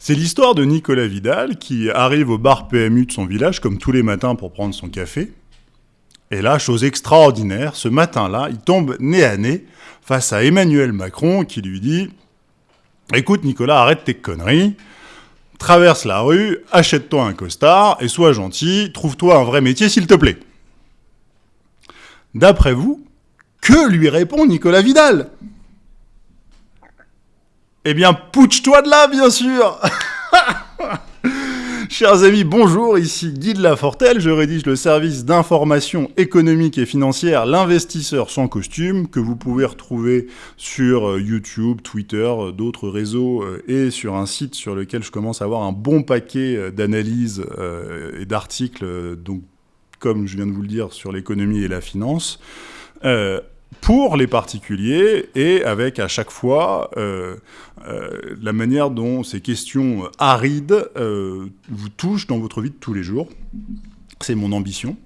C'est l'histoire de Nicolas Vidal qui arrive au bar PMU de son village comme tous les matins pour prendre son café. Et là, chose extraordinaire, ce matin-là, il tombe nez à nez face à Emmanuel Macron qui lui dit Écoute Nicolas, arrête tes conneries, traverse la rue, achète-toi un costard et sois gentil, trouve-toi un vrai métier s'il te plaît. D'après vous, que lui répond Nicolas Vidal? Eh bien, pouche-toi de là, bien sûr. Chers amis, bonjour, ici Guy de Lafortelle, je rédige le service d'information économique et financière L'investisseur sans costume, que vous pouvez retrouver sur euh, YouTube, Twitter, euh, d'autres réseaux euh, et sur un site sur lequel je commence à avoir un bon paquet d'analyses et d'articles, donc comme je viens de vous le dire, sur l'économie et la finance pour les particuliers et avec à chaque fois euh, euh, la manière dont ces questions arides euh, vous touchent dans votre vie de tous les jours. C'est mon ambition.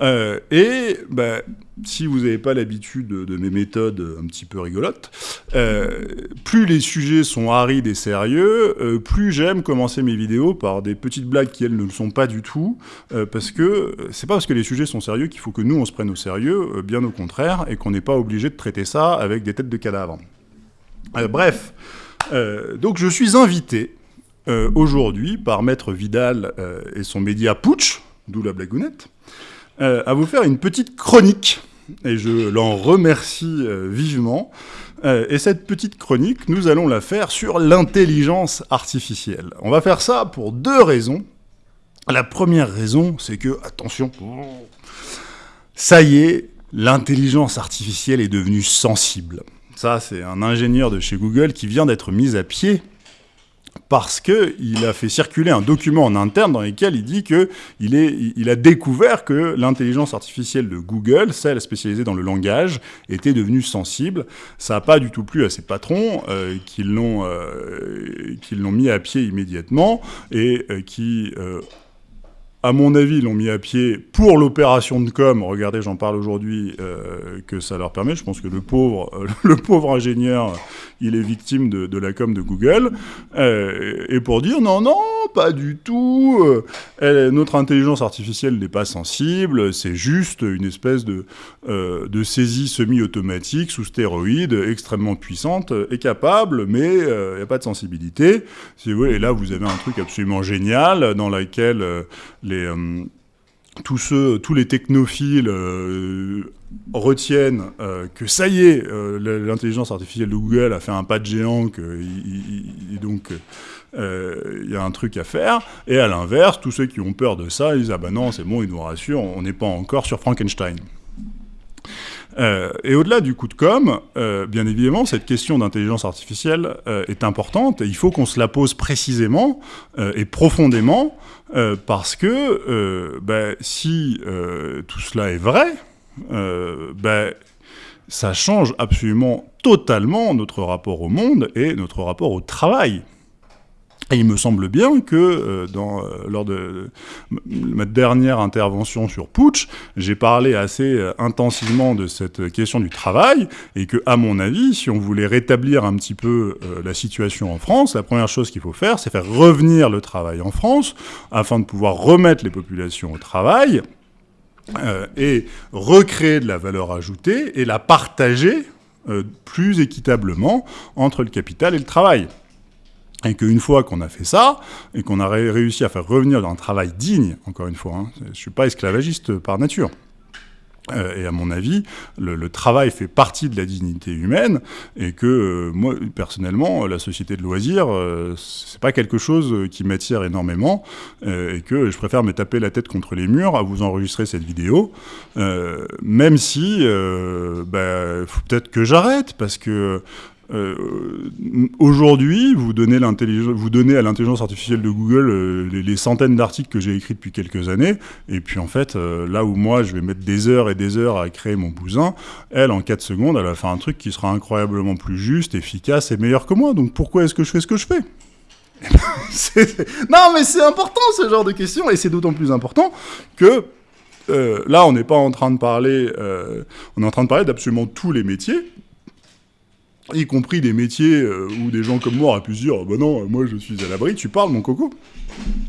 Euh, et bah, si vous n'avez pas l'habitude de, mes méthodes un petit peu rigolotes, euh, plus les sujets sont arides et sérieux, euh, plus j'aime commencer mes vidéos par des petites blagues qui, elles, ne le sont pas du tout, parce que c'est pas parce que les sujets sont sérieux qu'il faut que nous, on se prenne au sérieux, bien au contraire, et qu'on n'est pas obligé de traiter ça avec des têtes de cadavres. bref, donc je suis invité aujourd'hui par Maître Vidal et son média Putsch, d'où la blagounette, euh, à vous faire une petite chronique. Et je l'en remercie euh, vivement. Euh, et cette petite chronique, nous allons la faire sur l'intelligence artificielle. On va faire ça pour deux raisons. La première raison, c'est que, attention, ça y est, l'intelligence artificielle est devenue sensible. Ça, c'est un ingénieur de chez Google qui vient d'être mis à pied parce qu'il a fait circuler un document en interne dans lequel il dit qu'il il a découvert que l'intelligence artificielle de Google, celle spécialisée dans le langage, était devenue sensible. Ça n'a pas du tout plu à ses patrons euh, qui l'ont euh, mis à pied immédiatement et euh, qui à mon avis, l'ont mis à pied pour l'opération de com. Regardez, j'en parle aujourd'hui, euh, que ça leur permet. Je pense que le pauvre, euh, le pauvre ingénieur, il est victime de, la com de Google. Euh, et pour dire non, non, pas du tout. notre intelligence artificielle n'est pas sensible. C'est juste une espèce de, de saisie semi-automatique sous stéroïdes, extrêmement puissante et capable, mais il n'y a pas de sensibilité. Si vous et là, vous avez un truc absolument génial dans lequel euh, tous, les technophiles euh, retiennent euh, que ça y est, l'intelligence artificielle de Google a fait un pas de géant, et donc il y a un truc à faire. Et à l'inverse, tous ceux qui ont peur de ça, ils disent ah ben non, c'est bon, ils nous rassurent, on n'est pas encore sur Frankenstein. Et au-delà du coup de com', bien évidemment, cette question d'intelligence artificielle est importante et il faut qu'on se la pose précisément et profondément parce que ben, si tout cela est vrai, ben, ça change absolument totalement notre rapport au monde et notre rapport au travail. Et il me semble bien que euh, euh, lors de ma dernière intervention sur Putsch, j'ai parlé assez euh, intensivement de cette question du travail, et que, à mon avis, si on voulait rétablir un petit peu la situation en France, la première chose qu'il faut faire, c'est faire revenir le travail en France, afin de pouvoir remettre les populations au travail, et recréer de la valeur ajoutée, et la partager plus équitablement entre le capital et le travail. Et qu'une fois qu'on a fait ça, et qu'on a réussi à faire revenir dans un travail digne, encore une fois, hein, je ne suis pas esclavagiste par nature, euh, et à mon avis, le, travail fait partie de la dignité humaine, et que euh, moi, personnellement, la société de loisirs, euh, c'est pas quelque chose qui m'attire énormément, et que je préfère me taper la tête contre les murs à vous enregistrer cette vidéo, même si, bah, faut peut-être que j'arrête, parce que euh, aujourd'hui, vous donnez, à l'intelligence artificielle de Google euh, les, centaines d'articles que j'ai écrits depuis quelques années, et puis en fait, euh, là où moi je vais mettre des heures et des heures à créer mon bousin, elle, en 4 secondes, elle va faire un truc qui sera incroyablement plus juste, efficace et meilleur que moi. Donc pourquoi est-ce que je fais ce que je fais? Non, mais c'est important ce genre de questions, et c'est d'autant plus important que là, on n'est pas en train de parler, on est en train de parler d'absolument tous les métiers, y compris des métiers euh, où des gens comme moi auraient pu se dire bah non, moi je suis à l'abri, tu parles mon coco.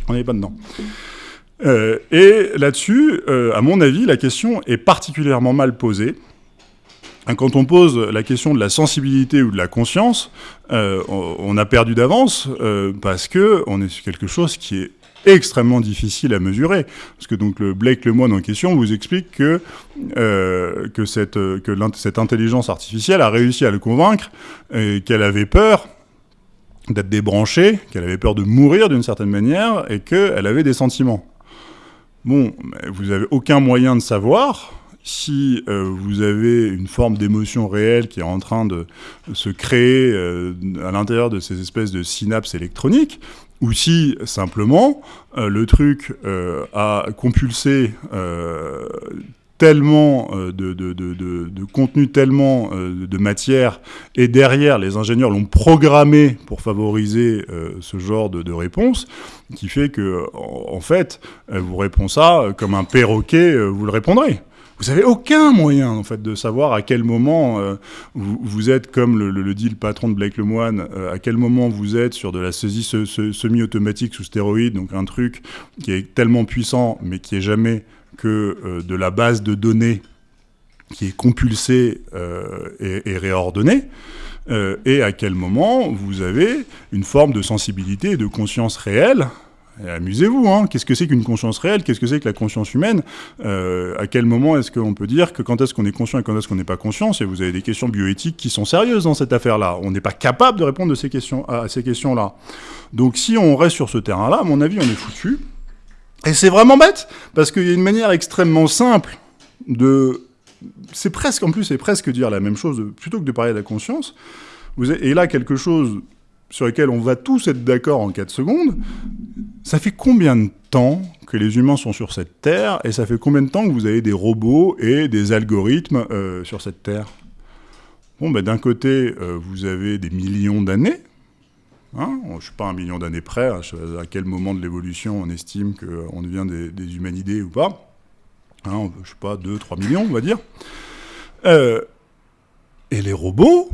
On n'est pas dedans. Euh, et là-dessus, euh, à mon avis, la question est particulièrement mal posée. Quand on pose la question de la sensibilité ou de la conscience, on a perdu d'avance parce que on est sur quelque chose qui est extrêmement difficile à mesurer. Parce que donc le Blake Lemoine en question vous explique que, euh, que, cette, que cette intelligence artificielle a réussi à le convaincre qu'elle avait peur d'être débranchée, qu'elle avait peur de mourir d'une certaine manière et qu'elle avait des sentiments. Bon, vous n'avez aucun moyen de savoir si euh, vous avez une forme d'émotion réelle qui est en train de se créer euh, à l'intérieur de ces espèces de synapses électroniques, ou si simplement euh, le truc euh, a compulsé euh, tellement de, contenu, tellement de matière, et derrière, les ingénieurs l'ont programmé pour favoriser ce genre de, réponse, qui fait que, en, fait, vous répond ça comme un perroquet, vous le répondrez. Vous n'avez aucun moyen, en fait, de savoir à quel moment euh, vous, êtes, comme le, dit le patron de Blake Lemoine, euh, à quel moment vous êtes sur de la saisie semi-automatique sous stéroïdes, donc un truc qui est tellement puissant, mais qui est jamais que euh, de la base de données qui est compulsée et, réordonnée. et à quel moment vous avez une forme de sensibilité et de conscience réelle Amusez-vous, hein Qu'est-ce que c'est qu'une conscience réelle? Qu'est-ce que c'est que la conscience humaine? Euh, À quel moment est-ce qu'on peut dire que quand est-ce qu'on est conscient et quand est-ce qu'on n'est pas conscient? Et vous avez des questions bioéthiques qui sont sérieuses dans cette affaire-là. On n'est pas capable de répondre à ces questions-là. Donc si on reste sur ce terrain-là, à mon avis, on est foutu. Et c'est vraiment bête, parce qu'il y a une manière extrêmement simple de... C'est presque, en plus, c'est presque dire la même chose, plutôt que de parler de la conscience. Et là, quelque chose sur lequel on va tous être d'accord en 4 secondes, ça fait combien de temps que les humains sont sur cette Terre et ça fait combien de temps que vous avez des robots et des algorithmes euh, sur cette Terre? Bon, ben, d'un côté, euh, vous avez des millions d'années. Hein je ne suis pas un million d'années près. Hein, à quel moment de l'évolution on estime qu'on devient des, humanidés ou pas hein, Je ne sais pas, 2, 3 millions, on va dire. Euh, et les robots,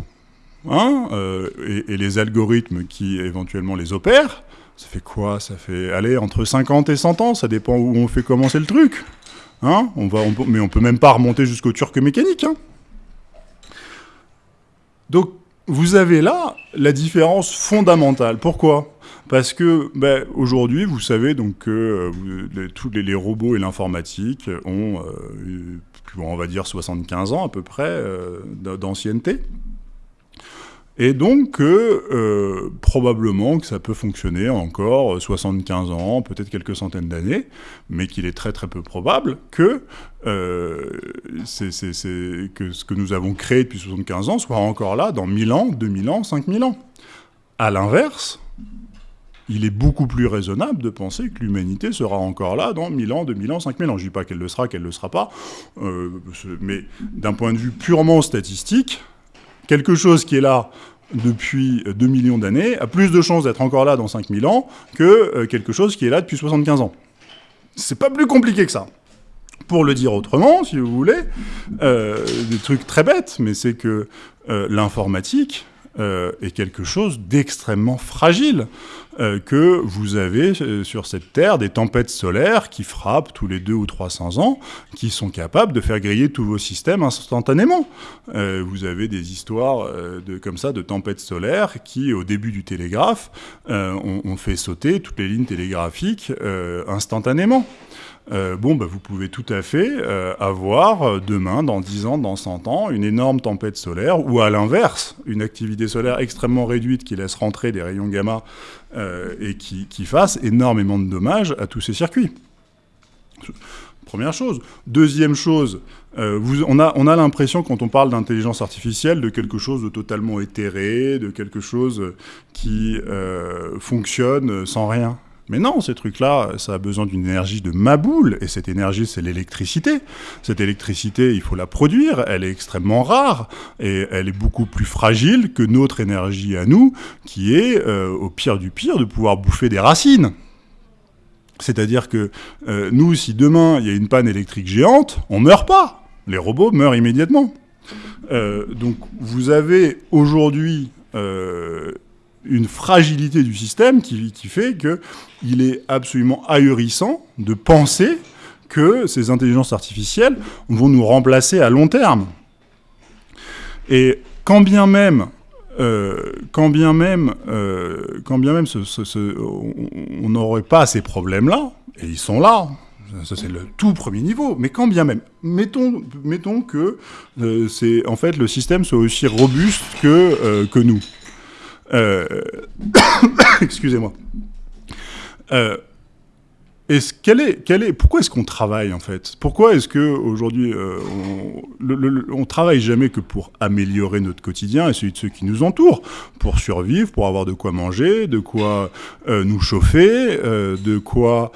et, les algorithmes qui éventuellement les opèrent, ça fait quoi? Ça fait, aller entre 50 et 100 ans, ça dépend où on fait commencer le truc. Hein? On va, mais on peut même pas remonter jusqu'au turc mécanique. Hein Donc, vous avez là la différence fondamentale. Pourquoi? Parce que ben, aujourd'hui, vous savez donc que euh, tous les, robots et l'informatique ont, euh, on va dire, 75 ans à peu près euh, d'ancienneté. Et donc, euh, probablement que ça peut fonctionner encore 75 ans, peut-être quelques centaines d'années, mais qu'il est très très peu probable que, euh, ce que nous avons créé depuis 75 ans soit encore là dans 1000 ans, 2000 ans, 5000 ans. À l'inverse, il est beaucoup plus raisonnable de penser que l'humanité sera encore là dans 1000 ans, 2000 ans, 5000 ans. Je ne dis pas qu'elle le sera, qu'elle ne le sera pas, euh, mais d'un point de vue purement statistique, quelque chose qui est là depuis 2 millions d'années a plus de chances d'être encore là dans 5000 ans que euh, quelque chose qui est là depuis 75 ans. C'est pas plus compliqué que ça. Pour le dire autrement, si vous voulez, euh, des trucs très bêtes, mais c'est que euh, l'informatique, est quelque chose d'extrêmement fragile, euh, que vous avez euh, sur cette Terre des tempêtes solaires qui frappent tous les deux ou 300 ans, qui sont capables de faire griller tous vos systèmes instantanément. vous avez des histoires de, comme ça de tempêtes solaires qui, au début du télégraphe, ont, fait sauter toutes les lignes télégraphiques instantanément. Euh, bon, bah, vous pouvez tout à fait euh, avoir euh, demain, dans 10 ans, dans 100 ans, une énorme tempête solaire, ou à l'inverse, une activité solaire extrêmement réduite qui laisse rentrer des rayons gamma et qui, fasse énormément de dommages à tous ces circuits. Première chose. Deuxième chose, on a, on a l'impression, quand on parle d'intelligence artificielle, de quelque chose de totalement éthéré, de quelque chose qui fonctionne sans rien. Mais non, ces trucs-là, ça a besoin d'une énergie de maboule, et cette énergie, c'est l'électricité. Cette électricité, il faut la produire, elle est extrêmement rare, et elle est beaucoup plus fragile que notre énergie à nous, qui est, euh, au pire du pire, de pouvoir bouffer des racines. C'est-à-dire que euh, nous, si demain, il y a une panne électrique géante, on meurt pas. Les robots meurent immédiatement. donc vous avez aujourd'hui une fragilité du système qui, fait qu'il est absolument ahurissant de penser que ces intelligences artificielles vont nous remplacer à long terme. Et quand bien même, euh, quand bien même, euh, quand bien même on n'aurait pas ces problèmes-là, et ils sont là, ça c'est le tout premier niveau, mais quand bien même, mettons, que euh, c'est en fait le système soit aussi robuste que nous. Excusez-moi. Est-ce, est, est, pourquoi est-ce qu'on travaille en fait? Pourquoi est-ce que aujourd'hui euh, on, travaille jamais que pour améliorer notre quotidien et celui de ceux qui nous entourent, pour survivre, pour avoir de quoi manger, de quoi euh, nous chauffer, euh, de, quoi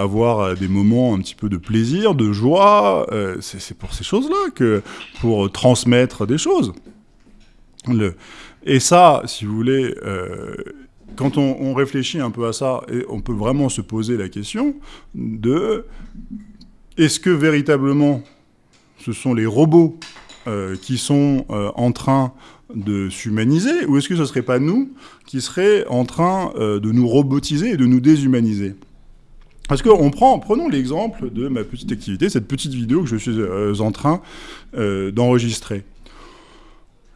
avoir des moments un petit peu de plaisir, de joie. c'est, pour ces choses-là que pour transmettre des choses. Et ça, si vous voulez quand on, réfléchit un peu à ça, on peut vraiment se poser la question de est-ce que véritablement ce sont les robots euh, qui sont euh, en train de s'humaniser, ou est-ce que ce ne serait pas nous qui serions en train euh, de nous robotiser et de nous déshumaniser? Parce qu'on prend, prenons l'exemple de ma petite activité, cette petite vidéo que je suis en train d'enregistrer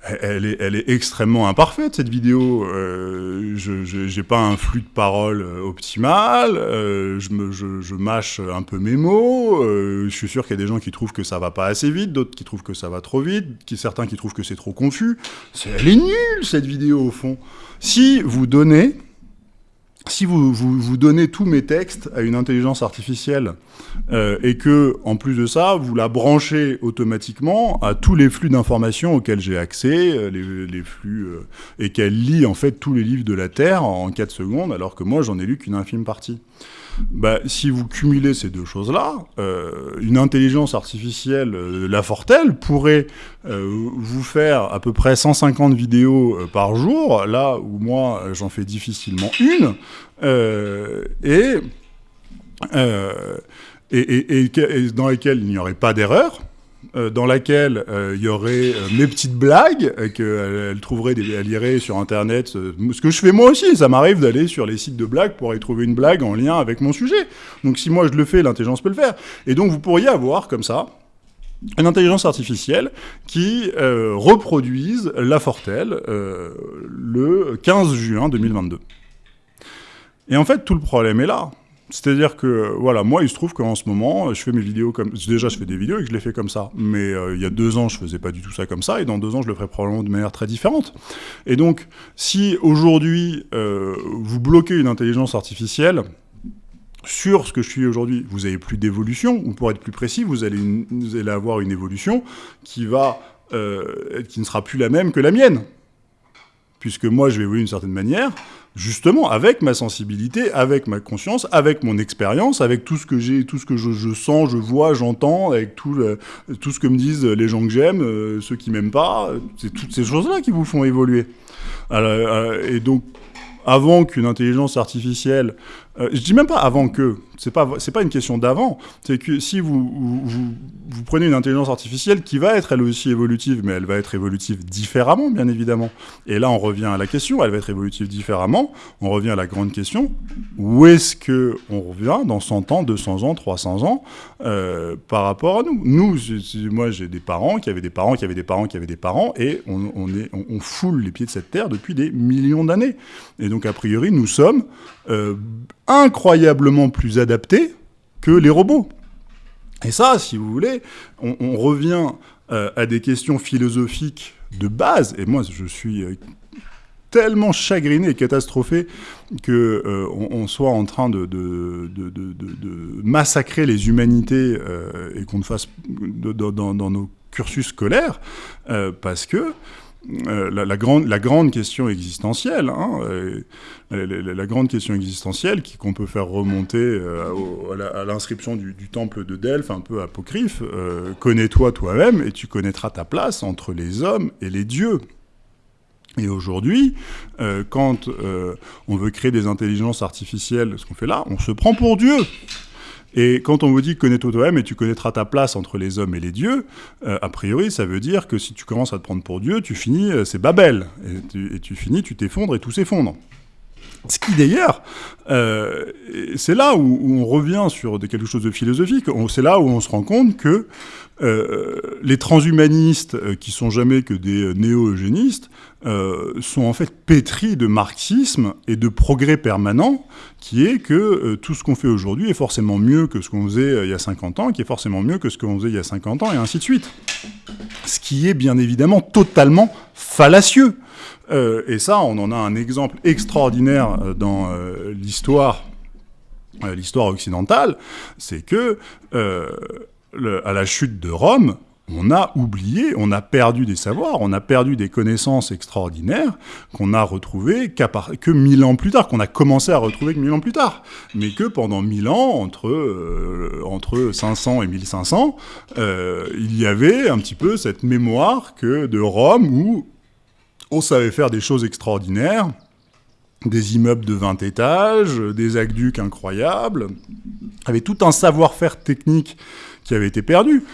elle est, est, extrêmement imparfaite cette vidéo. Euh, je n'ai pas un flux de parole euh, optimal. Euh, je, mâche un peu mes mots. Je suis sûr qu'il y a des gens qui trouvent que ça va pas assez vite, d'autres qui trouvent que ça va trop vite, certains qui trouvent que c'est trop confus. elle est nulle cette vidéo au fond. Si vous donnez si vous, vous, donnez tous mes textes à une intelligence artificielle euh, et que, en plus de ça, vous la branchez automatiquement à tous les flux d'informations auxquels j'ai accès, euh, euh, et qu'elle lit en fait tous les livres de la Terre en 4 secondes, alors que moi j'en ai lu qu'une infime partie. Bah, si vous cumulez ces deux choses-là, euh, une intelligence artificielle, euh, la Fortel, pourrait euh, vous faire à peu près 150 vidéos par jour, là où moi j'en fais difficilement une, et, et, dans lesquelles il n'y aurait pas d'erreur, euh, dans laquelle euh, il y aurait euh, mes petites blagues, qu'elle trouverait, des, irait sur Internet, ce que je fais moi aussi, ça m'arrive d'aller sur les sites de blagues pour y trouver une blague en lien avec mon sujet. Donc si moi je le fais, l'intelligence peut le faire. Et donc vous pourriez avoir comme ça une intelligence artificielle qui reproduise La Fortelle le 15 juin 2022. Et en fait, tout le problème est là. C'est-à-dire que, voilà, moi, il se trouve qu'en ce moment, je fais mes vidéos comme... Déjà, je fais des vidéos et que je les fais comme ça. Mais euh, il y a deux ans, je faisais pas du tout ça comme ça. Et dans deux ans, je le ferai probablement de manière très différente. Et donc, si aujourd'hui, euh, vous bloquez une intelligence artificielle sur ce que je suis aujourd'hui, vous avez plus d'évolution. Ou pour être plus précis, vous allez, vous allez avoir une évolution qui va... Euh, qui ne sera plus la même que la mienne. Puisque moi, je vais évoluer d'une certaine manière justement avec ma sensibilité, avec ma conscience, avec mon expérience, avec tout ce que j'ai, tout ce que je, sens, je vois, j'entends, avec tout, ce que me disent les gens que j'aime, euh, ceux qui m'aiment pas, c'est toutes ces choses-là qui vous font évoluer. Euh, et donc, avant qu'une intelligence artificielle euh, je dis même pas avant que, c'est pas c'est pas une question d'avant, c'est que si vous, vous, prenez une intelligence artificielle qui va être elle aussi évolutive, mais elle va être évolutive différemment bien évidemment. Et là on revient à la question, elle va être évolutive différemment. On revient à la grande question, où est-ce que on revient dans 100 ans, 200 ans, 300 ans euh, par rapport à nous? Nous, moi j'ai des parents qui avaient des parents qui avaient des parents qui avaient des parents, et on foule les pieds de cette terre depuis des millions d'années. Et donc a priori nous sommes euh, incroyablement plus adaptés que les robots. Et ça, si vous voulez, on, revient euh, à des questions philosophiques de base, et moi je suis euh, tellement chagriné et catastrophé que on, soit en train de, massacrer les humanités et qu'on le fasse dans, nos cursus scolaires, parce que euh, la, grande, la grande question existentielle, hein, euh, la, grande question existentielle qu'on peut faire remonter euh, à l'inscription du, temple de Delphes, un peu apocryphe, connais-toi toi-même et tu connaîtras ta place entre les hommes et les dieux. Et aujourd'hui, quand on veut créer des intelligences artificielles, ce qu'on fait là, on se prend pour Dieu. Et quand on vous dit connais-toi toi-même et tu connaîtras ta place entre les hommes et les dieux, euh, a priori, ça veut dire que si tu commences à te prendre pour Dieu, tu finis, euh, c'est Babel. Et tu, et tu finis, tu t'effondres et tout s'effondre. Ce qui d'ailleurs, euh, c'est là où, on revient sur quelque chose de philosophique, c'est là où on se rend compte que euh, les transhumanistes, euh, qui sont jamais que des néo-eugénistes, euh, sont en fait pétris de marxisme et de progrès permanent, qui est que tout ce qu'on fait aujourd'hui est forcément mieux que ce qu'on faisait il y a 50 ans, qui est forcément mieux que ce qu'on faisait il y a 50 ans, et ainsi de suite. Ce qui est bien évidemment totalement fallacieux. Euh, et ça, on en a un exemple extraordinaire euh, dans euh, l'histoire, l'histoire occidentale, c'est que à la chute de Rome, on a oublié, on a perdu des savoirs, on a perdu des connaissances extraordinaires qu'on a retrouvées que mille ans plus tard, qu'on a commencé à retrouver que mille ans plus tard. Mais que pendant mille ans, entre, entre 500 et 1500, euh, il y avait un petit peu cette mémoire que de Rome où on savait faire des choses extraordinaires, des immeubles de 20 étages, des aqueducs incroyables, avait tout un savoir-faire technique qui avait été perdu.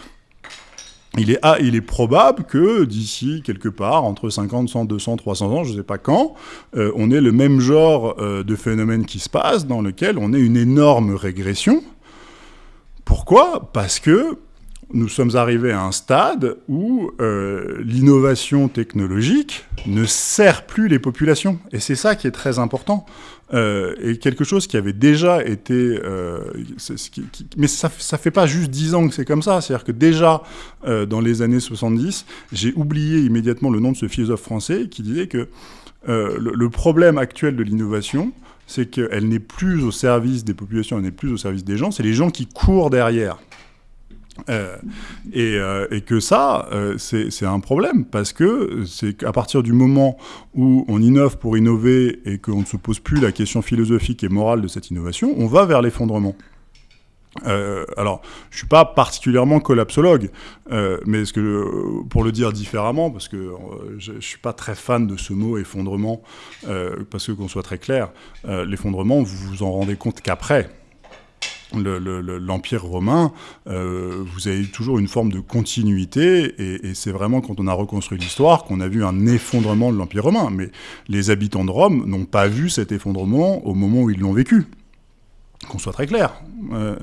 Il est, ah, probable que d'ici quelque part, entre 50, 100, 200, 300 ans, je ne sais pas quand, euh, on ait le même genre euh, de phénomène qui se passe, dans lequel on ait une énorme régression. Pourquoi? Parce que nous sommes arrivés à un stade où euh, l'innovation technologique ne sert plus les populations. Et c'est ça qui est très important. Euh, et quelque chose qui avait déjà été... Euh, mais ça ne fait pas juste 10 ans que c'est comme ça. C'est-à-dire que déjà, dans les années 70, j'ai oublié immédiatement le nom de ce philosophe français qui disait que le problème actuel de l'innovation, c'est qu'elle n'est plus au service des populations, elle n'est plus au service des gens, c'est les gens qui courent derrière. Euh, et, euh, et, que ça, euh, c'est un problème, parce que c'est qu'à partir du moment où on innove pour innover et qu'on ne se pose plus la question philosophique et morale de cette innovation, on va vers l'effondrement. Alors, je suis pas particulièrement collapsologue, mais ce que, pour le dire différemment, parce que je, je suis pas très fan de ce mot effondrement, parce que qu'on soit très clair, l'effondrement, vous vous en rendez compte qu'après l'Empire le, le, romain, euh, vous avez toujours une forme de continuité, et, c'est vraiment quand on a reconstruit l'histoire qu'on a vu un effondrement de l'Empire romain. Mais les habitants de Rome n'ont pas vu cet effondrement au moment où ils l'ont vécu. Qu'on soit très clair. Euh,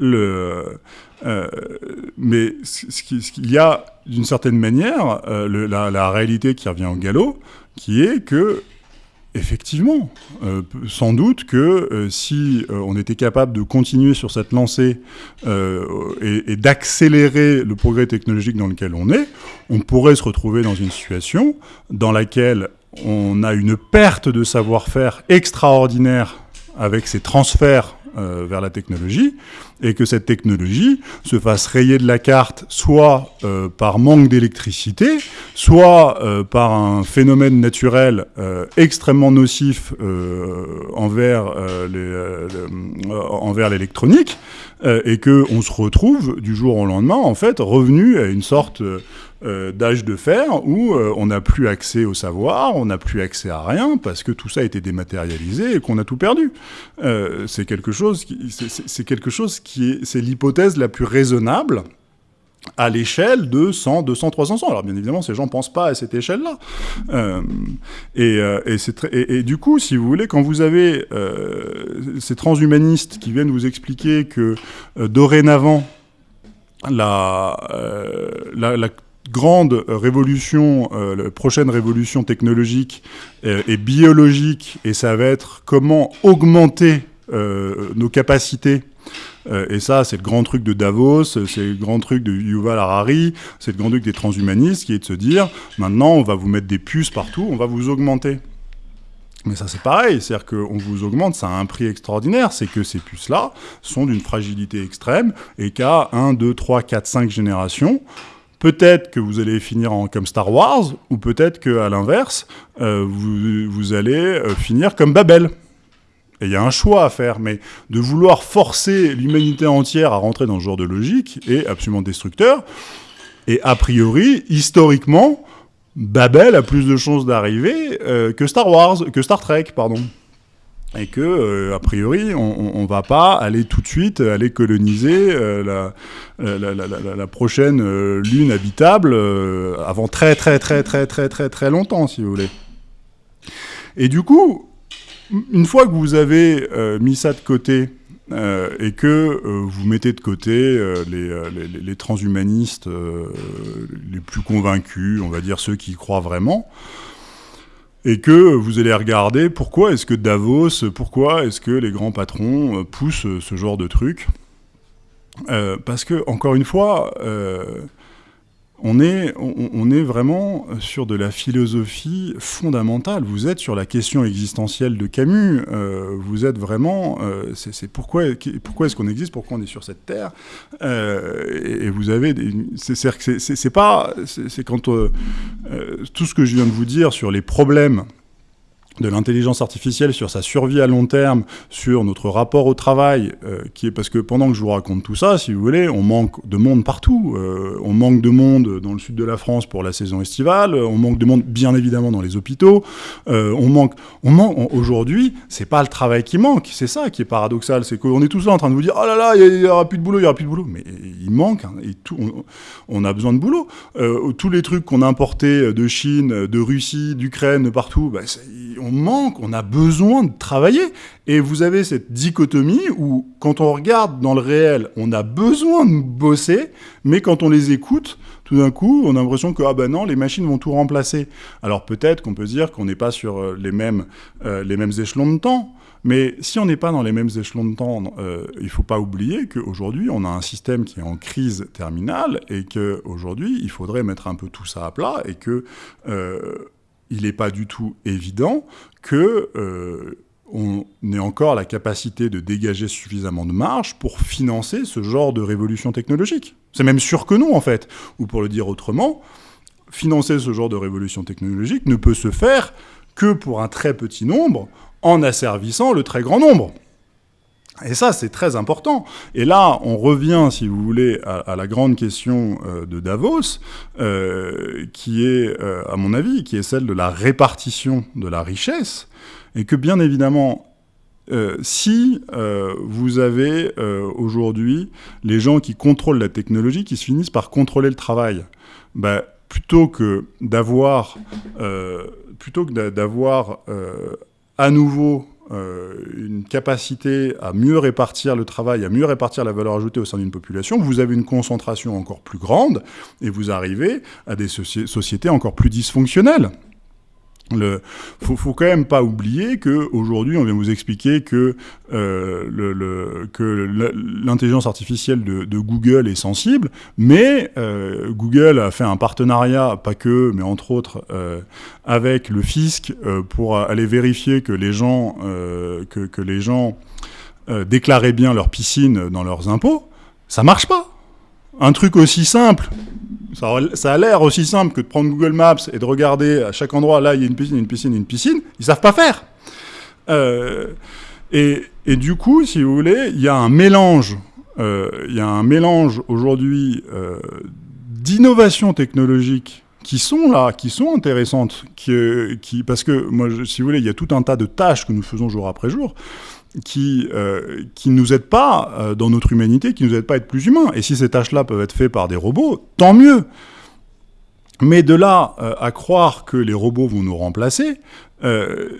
euh, mais ce qu'il y a, d'une certaine manière, la, la réalité qui revient au galop, qui est que Effectivement, euh, sans doute que euh, si euh, on était capable de continuer sur cette lancée et d'accélérer le progrès technologique dans lequel on est, on pourrait se retrouver dans une situation dans laquelle on a une perte de savoir-faire extraordinaire avec ces transferts euh, vers la technologie, et que cette technologie se fasse rayer de la carte soit euh, par manque d'électricité, soit euh, par un phénomène naturel extrêmement nocif envers envers l'électronique, et que on se retrouve du jour au lendemain en fait revenu à une sorte euh, d'âge de fer où euh, on n'a plus accès au savoir, on n'a plus accès à rien parce que tout ça a été dématérialisé et qu'on a tout perdu. Euh, c'est quelque chose qui, c'est quelque chose qui est, c'est l'hypothèse la plus raisonnable à l'échelle de 100, 200, 300 ans. Alors bien évidemment, ces gens ne pensent pas à cette échelle-là. Et, du coup, si vous voulez, quand vous avez ces transhumanistes qui viennent vous expliquer que dorénavant, la grande révolution, euh, la prochaine révolution technologique euh, et biologique, et ça va être comment augmenter euh, nos capacités. Euh, et ça, c'est le grand truc de Davos, c'est le grand truc de Yuval Harari, c'est le grand truc des transhumanistes, qui est de se dire, maintenant, on va vous mettre des puces partout, on va vous augmenter. Mais ça, c'est pareil, c'est-à-dire qu'on vous augmente, ça a un prix extraordinaire, c'est que ces puces-là sont d'une fragilité extrême, et qu'à 1, 2, 3, 4, 5 générations, Peut-être que vous allez finir comme Star Wars, ou peut-être qu'à l'inverse, euh, vous, vous, allez euh, finir comme Babel. Et il y a un choix à faire, mais de vouloir forcer l'humanité entière à rentrer dans ce genre de logique est absolument destructeur. Et a priori, historiquement, Babel a plus de chances d'arriver euh, que Star Wars, que Star Trek, pardon. Et que a priori on, ne va pas aller tout de suite aller coloniser la, la, prochaine lune habitable avant très très très très très très très longtemps si vous voulez. Et du coup, une fois que vous avez mis ça de côté euh, et que euh, vous mettez de côté euh, les, transhumanistes les plus convaincus, on va dire ceux qui croient vraiment, et que vous allez regarder pourquoi est-ce que Davos, pourquoi est-ce que les grands patrons poussent ce genre de truc? parce que, encore une fois, on est, on, est vraiment sur de la philosophie fondamentale. Vous êtes sur la question existentielle de Camus. Euh, vous êtes vraiment, euh, c'est pourquoi, pourquoi est-ce qu'on existe, pourquoi on est sur cette terre? Euh, et, vous avez, c'est pas, c'est quand tout ce que je viens de vous dire sur les problèmes de l'intelligence artificielle sur sa survie à long terme, sur notre rapport au travail, euh, qui est parce que pendant que je vous raconte tout ça, si vous voulez, on manque de monde partout. Euh, on manque de monde dans le sud de la France pour la saison estivale. On manque de monde, bien évidemment, dans les hôpitaux. Euh, on manque, on manque. Aujourd'hui, c'est pas le travail qui manque, c'est ça qui est paradoxal, c'est qu'on est tous là en train de vous dire, oh là là, il y, aura plus de boulot, il y aura plus de boulot, mais il manque hein. On, a besoin de boulot. tous les trucs qu'on a importés de Chine, de Russie, d'Ukraine, partout, bah, on manque, on a besoin de travailler. Et vous avez cette dichotomie où, quand on regarde dans le réel, on a besoin de bosser, mais quand on les écoute, tout d'un coup, on a l'impression que ah ben non, les machines vont tout remplacer. Alors peut-être qu'on peut dire qu'on n'est pas sur euh, les mêmes, euh, les mêmes échelons de temps. Mais si on n'est pas dans les mêmes échelons de temps, euh, il ne faut pas oublier qu'aujourd'hui, on a un système qui est en crise terminale et qu'aujourd'hui, il faudrait mettre un peu tout ça à plat et que il n'est pas du tout évident que euh, on ait encore la capacité de dégager suffisamment de marge pour financer ce genre de révolution technologique. C'est même sûr que non, en fait. Ou pour le dire autrement, financer ce genre de révolution technologique ne peut se faire que pour un très petit nombre en asservissant le très grand nombre. Et ça, c'est très important. Et là, on revient, si vous voulez, à, la grande question euh, de Davos, euh, qui est, euh, à mon avis, qui est celle de la répartition de la richesse, et que bien évidemment, si vous avez aujourd'hui les gens qui contrôlent la technologie, qui se finissent par contrôler le travail, bah, plutôt que d'avoir, plutôt que d'avoir à nouveau une capacité à mieux répartir le travail, à mieux répartir la valeur ajoutée au sein d'une population, vous avez une concentration encore plus grande et vous arrivez à des sociétés encore plus dysfonctionnelles. Le, faut, faut quand même pas oublier que aujourd'hui, on vient vous expliquer que euh, le, que l'intelligence artificielle de, de, Google est sensible, mais euh, Google a fait un partenariat, pas que, mais entre autres, euh, avec le fisc euh, pour aller vérifier que les gens euh, que, que les gens euh, déclaraient bien leur piscine dans leurs impôts. Ça marche pas. Un truc aussi simple ça, a l'air aussi simple que de prendre Google Maps et de regarder à chaque endroit, là, il y a une piscine, une piscine, une piscine. Ils savent pas faire. Euh, et, du coup, si vous voulez, il y a un mélange, euh, il y a un mélange aujourd'hui euh, d'innovations technologiques qui sont là, qui sont intéressantes, qui, parce que moi, si vous voulez, il y a tout un tas de tâches que nous faisons jour après jour qui euh, qui nous aident pas euh, dans notre humanité, qui nous aident pas à être plus humains. Et si ces tâches-là peuvent être faites par des robots, tant mieux. Mais de là euh, à croire que les robots vont nous remplacer, euh,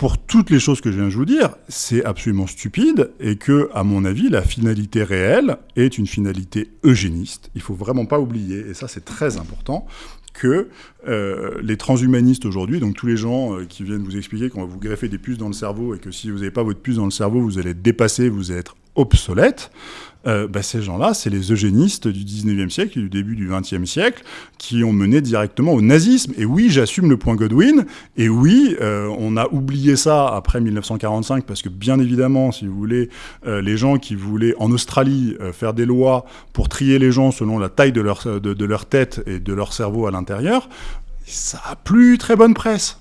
pour toutes les choses que je viens de vous dire, c'est absolument stupide et que, à mon avis, la finalité réelle est une finalité eugéniste. Il faut vraiment pas oublier, et ça c'est très important, que euh, les transhumanistes aujourd'hui, donc tous les gens euh, qui viennent vous expliquer qu'on va vous greffer des puces dans le cerveau et que si vous n'avez pas votre puce dans le cerveau, vous allez être dépassé, vous allez être obsolète, euh, bah, ces gens-là, c'est les eugénistes du 19e siècle et du début du 20e siècle qui ont mené directement au nazisme. Et oui, j'assume le point Godwin, et oui, euh, on a oublié ça après 1945, parce que bien évidemment, si vous voulez, euh, les gens qui voulaient en Australie euh, faire des lois pour trier les gens selon la taille de leur, de, de leur tête et de leur cerveau à l'intérieur, ça a plus très bonne presse.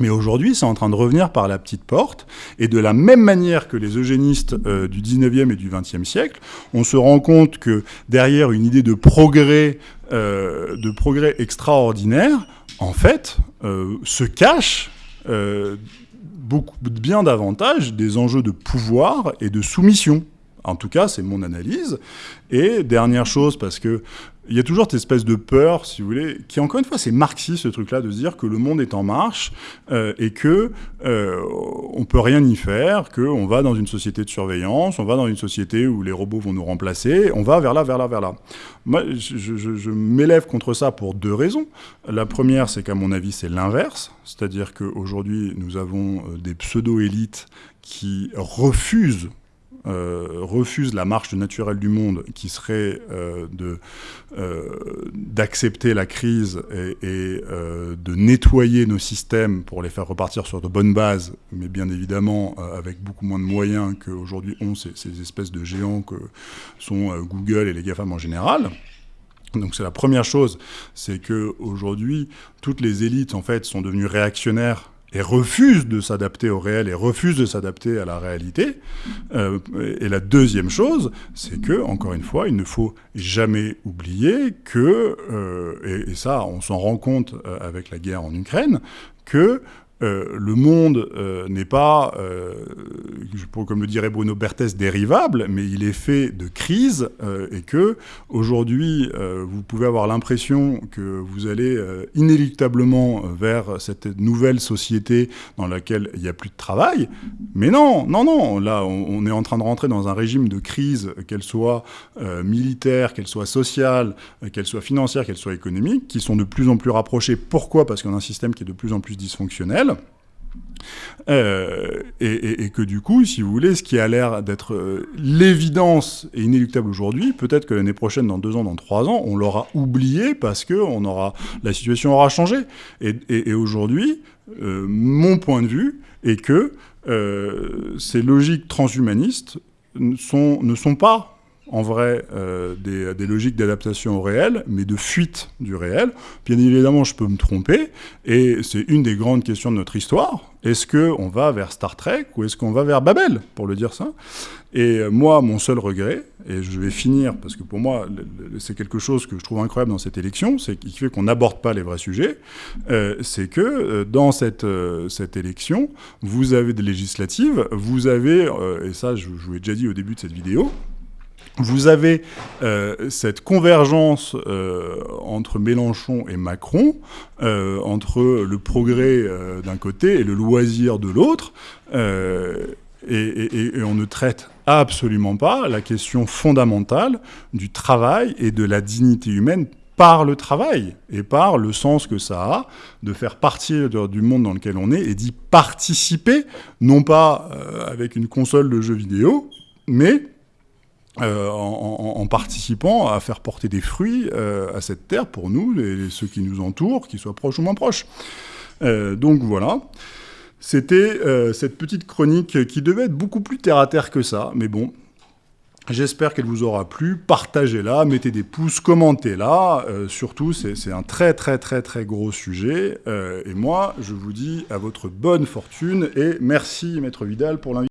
Mais aujourd'hui, c'est en train de revenir par la petite porte, et de la même manière que les eugénistes euh, du 19e et du 20e siècle, on se rend compte que derrière une idée de progrès, euh, de progrès extraordinaire, en fait, euh, se cache beaucoup bien davantage des enjeux de pouvoir et de soumission. En tout cas, c'est mon analyse. Et dernière chose, parce que il y a toujours cette espèce de peur, si vous voulez, qui encore une fois, c'est marxiste ce truc-là, de se dire que le monde est en marche euh, et que euh, on peut rien y faire, qu'on va dans une société de surveillance, on va dans une société où les robots vont nous remplacer, on va vers là, vers là, vers là. Moi, je, je, m'élève contre ça pour deux raisons. La première, c'est qu'à mon avis, c'est l'inverse, c'est-à-dire qu'aujourd'hui, nous avons euh, des pseudo-élites qui refusent refuse la marche naturelle du monde, qui serait euh, euh, d'accepter la crise et, euh, de nettoyer nos systèmes pour les faire repartir sur de bonnes bases, mais bien évidemment euh, avec beaucoup moins de moyens qu'aujourd'hui ont ces, ces, espèces de géants que sont euh, Google et les GAFAM en général. Donc c'est la première chose, c'est que aujourd'hui toutes les élites en fait sont devenues réactionnaires et refuse de s'adapter au réel et refuse de s'adapter à la réalité. Euh, et la deuxième chose, c'est que, encore une fois, il ne faut jamais oublier que, euh, et, ça, on s'en rend compte euh, avec la guerre en Ukraine, que euh, le monde euh, n'est pas, euh, comme le dirait Bruno Berthes, dérivable, mais il est fait de crises et que aujourd'hui, vous pouvez avoir l'impression que vous allez inéluctablement vers cette nouvelle société dans laquelle il n'y a plus de travail. Mais non, non, non. Là, on, on est en train de rentrer dans un régime de crise, qu'elle soit militaire, qu'elle soit sociale, qu'elle soit financière, qu'elle soit économique, qui sont de plus en plus rapprochées. Pourquoi? Parce qu'on a un système qui est de plus en plus dysfonctionnel. Euh, et, que du coup, si vous voulez, ce qui a l'air d'être euh, l'évidence et inéluctable aujourd'hui, peut-être que l'année prochaine, dans deux ans, dans trois ans, on l'aura oublié parce que on aura, la situation aura changé. Et, aujourd'hui, euh, mon point de vue est que ces logiques transhumanistes sont, ne sont pas en vrai euh, des, logiques d'adaptation au réel, mais de fuite du réel. Bien évidemment, je peux me tromper, et c'est une des grandes questions de notre histoire. Est-ce qu'on va vers Star Trek ou est-ce qu'on va vers Babel, pour le dire ça? Et moi, mon seul regret, et je vais finir, parce que pour moi, c'est quelque chose que je trouve incroyable dans cette élection, c'est qui fait qu'on n'aborde pas les vrais sujets, euh, c'est que euh, dans cette, euh, cette élection, vous avez des législatives, vous avez, euh, et ça je vous l'ai déjà dit au début de cette vidéo, vous avez euh, cette convergence euh, entre Mélenchon et Macron, euh, entre le progrès euh, d'un côté et le loisir de l'autre, euh, et, et, et, on ne traite absolument pas la question fondamentale du travail et de la dignité humaine par le travail et par le sens que ça a de faire partie du monde dans lequel on est et d'y participer, non pas euh, avec une console de jeux vidéo, mais euh, en, participant à faire porter des fruits euh, à cette terre pour nous ceux qui nous entourent, qu'ils soient proches ou moins proches. Euh, donc voilà. C'était cette petite chronique qui devait être beaucoup plus terre à terre que ça, mais bon. J'espère qu'elle vous aura plu. Partagez-la, mettez des pouces, commentez-la. Surtout, c'est un très très très très gros sujet. et moi, je vous dis à votre bonne fortune et merci Maître Vidal pour l'invitation.